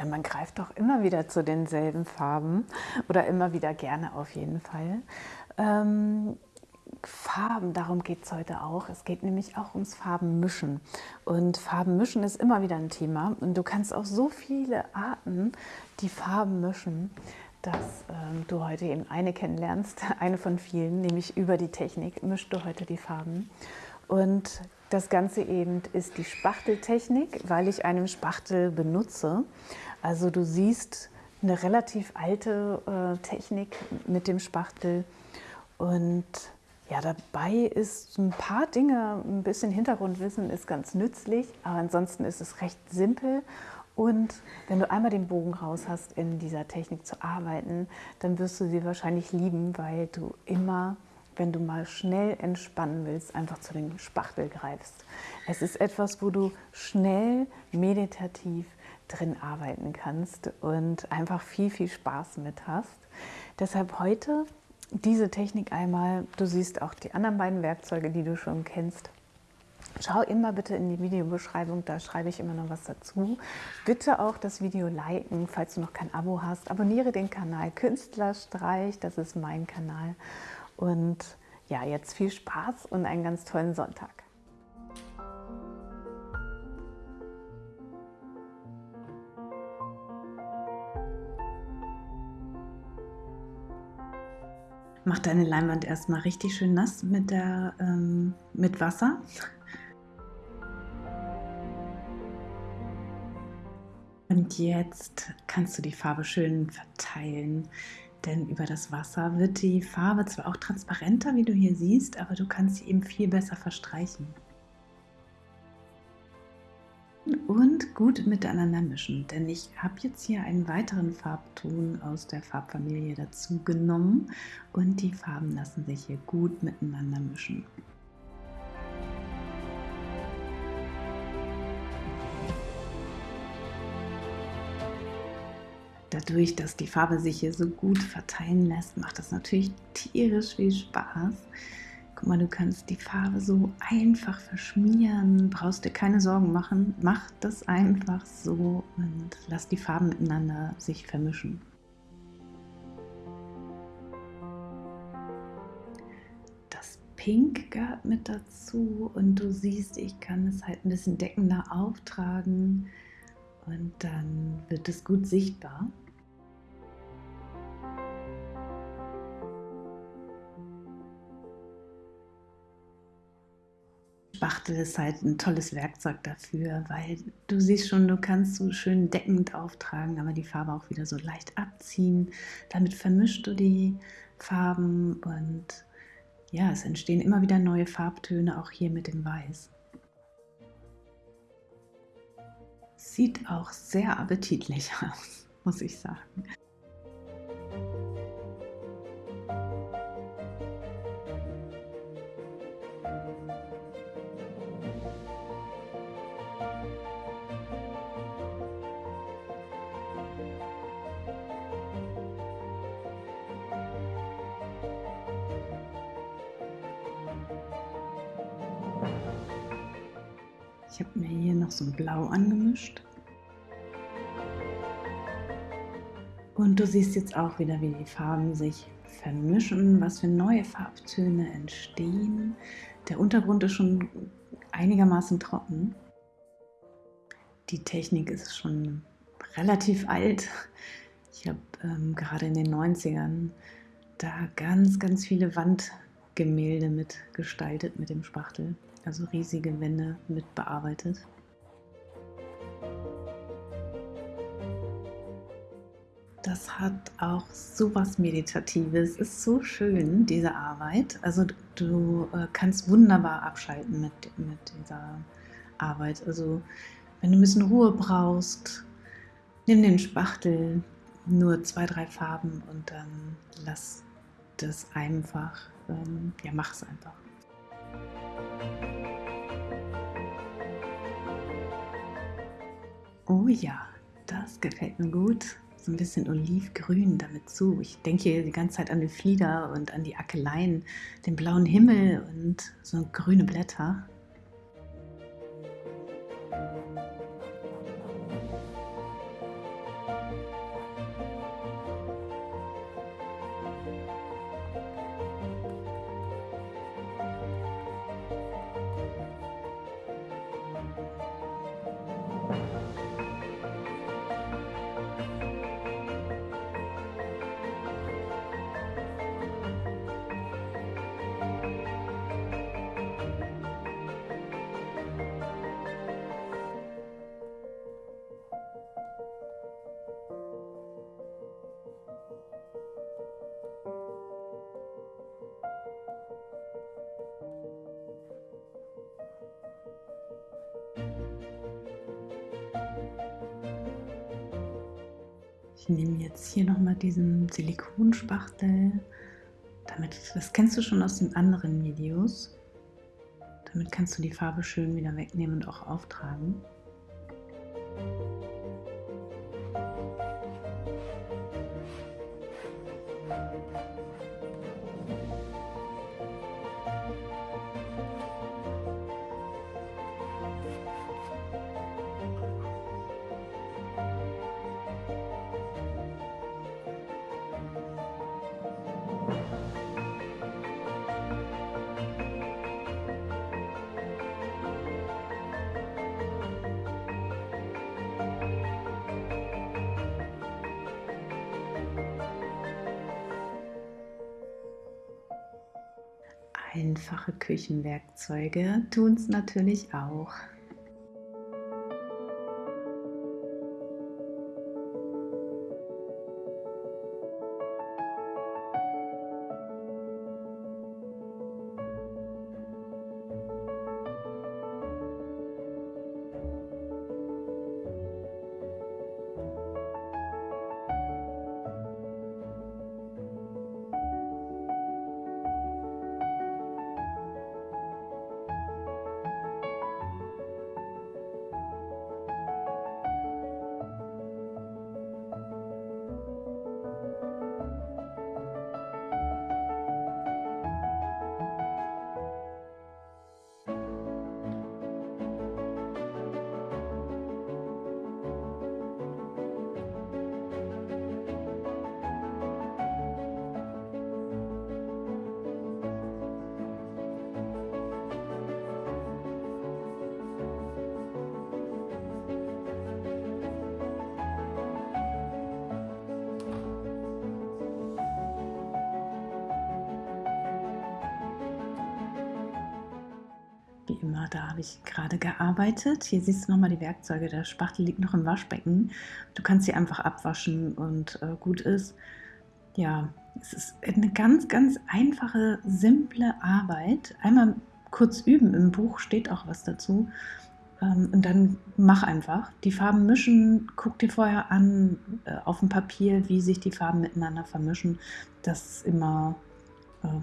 Ja, man greift doch immer wieder zu denselben Farben oder immer wieder gerne auf jeden Fall. Ähm, Farben, darum geht es heute auch. Es geht nämlich auch ums Farbenmischen. Und Farbenmischen ist immer wieder ein Thema. Und du kannst auch so viele Arten die Farben mischen, dass ähm, du heute eben eine kennenlernst, eine von vielen, nämlich über die Technik mischst du heute die Farben. Und das Ganze eben ist die Spachteltechnik, weil ich einen Spachtel benutze. Also du siehst eine relativ alte äh, Technik mit dem Spachtel und ja, dabei ist ein paar Dinge, ein bisschen Hintergrundwissen ist ganz nützlich, aber ansonsten ist es recht simpel und wenn du einmal den Bogen raus hast, in dieser Technik zu arbeiten, dann wirst du sie wahrscheinlich lieben, weil du immer wenn du mal schnell entspannen willst, einfach zu dem Spachtel greifst. Es ist etwas, wo du schnell meditativ drin arbeiten kannst und einfach viel, viel Spaß mit hast. Deshalb heute diese Technik einmal. Du siehst auch die anderen beiden Werkzeuge, die du schon kennst. Schau immer bitte in die Videobeschreibung, da schreibe ich immer noch was dazu. Bitte auch das Video liken, falls du noch kein Abo hast. Abonniere den Kanal Künstlerstreich, das ist mein Kanal. Und ja, jetzt viel Spaß und einen ganz tollen Sonntag. Mach deine Leinwand erstmal richtig schön nass mit, der, ähm, mit Wasser. Und jetzt kannst du die Farbe schön verteilen. Denn über das Wasser wird die Farbe zwar auch transparenter, wie du hier siehst, aber du kannst sie eben viel besser verstreichen. Und gut miteinander mischen, denn ich habe jetzt hier einen weiteren Farbton aus der Farbfamilie dazu genommen und die Farben lassen sich hier gut miteinander mischen. Dadurch, dass die Farbe sich hier so gut verteilen lässt, macht das natürlich tierisch viel Spaß. Guck mal, du kannst die Farbe so einfach verschmieren, brauchst dir keine Sorgen machen. Mach das einfach so und lass die Farben miteinander sich vermischen. Das Pink gehört mit dazu und du siehst, ich kann es halt ein bisschen deckender auftragen und dann wird es gut sichtbar. Spachtel ist halt ein tolles Werkzeug dafür, weil du siehst schon, du kannst so schön deckend auftragen, aber die Farbe auch wieder so leicht abziehen. Damit vermischst du die Farben und ja, es entstehen immer wieder neue Farbtöne, auch hier mit dem Weiß. Sieht auch sehr appetitlich aus, muss ich sagen. Ich habe mir hier noch so ein Blau angemischt. Und du siehst jetzt auch wieder, wie die Farben sich vermischen, was für neue Farbtöne entstehen. Der Untergrund ist schon einigermaßen trocken. Die Technik ist schon relativ alt. Ich habe ähm, gerade in den 90ern da ganz, ganz viele Wandgemälde mitgestaltet mit dem Spachtel also riesige Wände mit bearbeitet. Das hat auch so was Meditatives. Ist so schön, diese Arbeit. Also du äh, kannst wunderbar abschalten mit, mit dieser Arbeit. Also wenn du ein bisschen Ruhe brauchst, nimm den Spachtel, nur zwei, drei Farben und dann lass das einfach, ähm, ja mach es einfach. Oh ja, das gefällt mir gut. So ein bisschen olivgrün damit zu. Ich denke hier die ganze Zeit an die Flieder und an die Akeleien, den blauen Himmel und so grüne Blätter. Nehme jetzt hier nochmal diesen Silikonspachtel. Damit, das kennst du schon aus den anderen Videos. Damit kannst du die Farbe schön wieder wegnehmen und auch auftragen. Einfache Küchenwerkzeuge tun es natürlich auch. Wie immer, da habe ich gerade gearbeitet. Hier siehst du nochmal die Werkzeuge. Der Spachtel liegt noch im Waschbecken. Du kannst sie einfach abwaschen und äh, gut ist. Ja, es ist eine ganz, ganz einfache, simple Arbeit. Einmal kurz üben. Im Buch steht auch was dazu. Ähm, und dann mach einfach. Die Farben mischen. Guck dir vorher an äh, auf dem Papier, wie sich die Farben miteinander vermischen. Das ist immer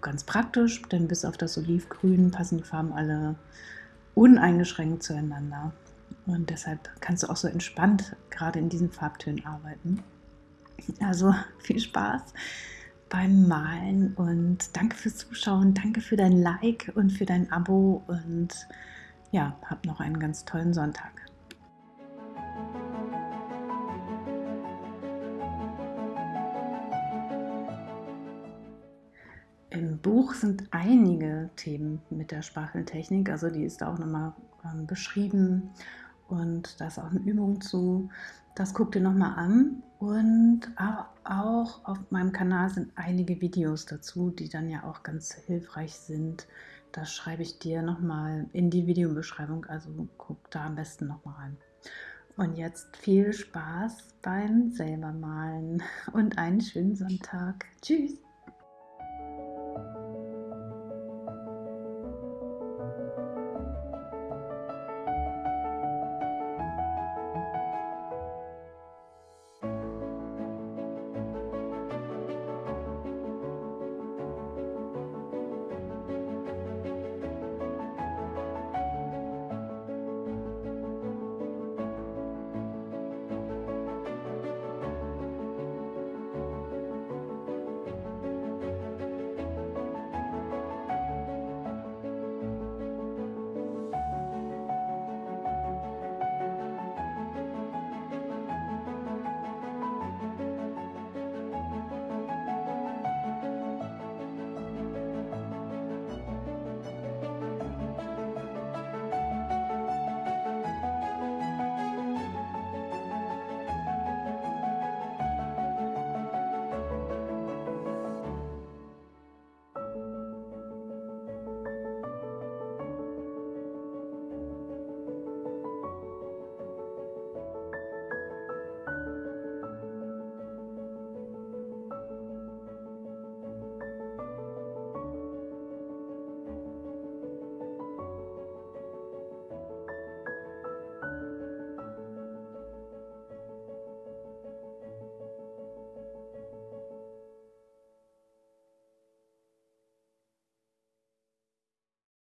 ganz praktisch, denn bis auf das Olivgrün passen die Farben alle uneingeschränkt zueinander. Und deshalb kannst du auch so entspannt gerade in diesen Farbtönen arbeiten. Also viel Spaß beim Malen und danke fürs Zuschauen, danke für dein Like und für dein Abo und ja, hab noch einen ganz tollen Sonntag. Im Buch sind einige Themen mit der Spachteltechnik, also die ist auch nochmal ähm, beschrieben und da ist auch eine Übung zu. Das guck dir nochmal an und auch auf meinem Kanal sind einige Videos dazu, die dann ja auch ganz hilfreich sind. Das schreibe ich dir nochmal in die Videobeschreibung, also guck da am besten nochmal rein. Und jetzt viel Spaß beim selber malen und einen schönen Sonntag. Tschüss!